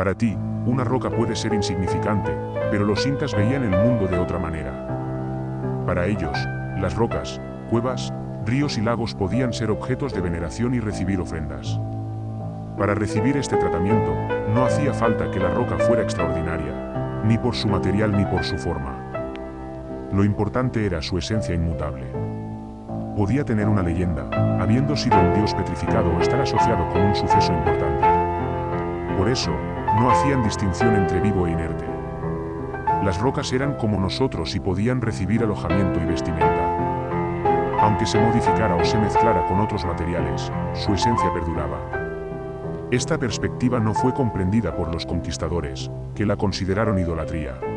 Para ti, una roca puede ser insignificante, pero los incas veían el mundo de otra manera. Para ellos, las rocas, cuevas, ríos y lagos podían ser objetos de veneración y recibir ofrendas. Para recibir este tratamiento, no hacía falta que la roca fuera extraordinaria, ni por su material ni por su forma. Lo importante era su esencia inmutable. Podía tener una leyenda, habiendo sido un dios petrificado o estar asociado con un suceso importante. Por eso, no hacían distinción entre vivo e inerte. Las rocas eran como nosotros y podían recibir alojamiento y vestimenta. Aunque se modificara o se mezclara con otros materiales, su esencia perduraba. Esta perspectiva no fue comprendida por los conquistadores, que la consideraron idolatría.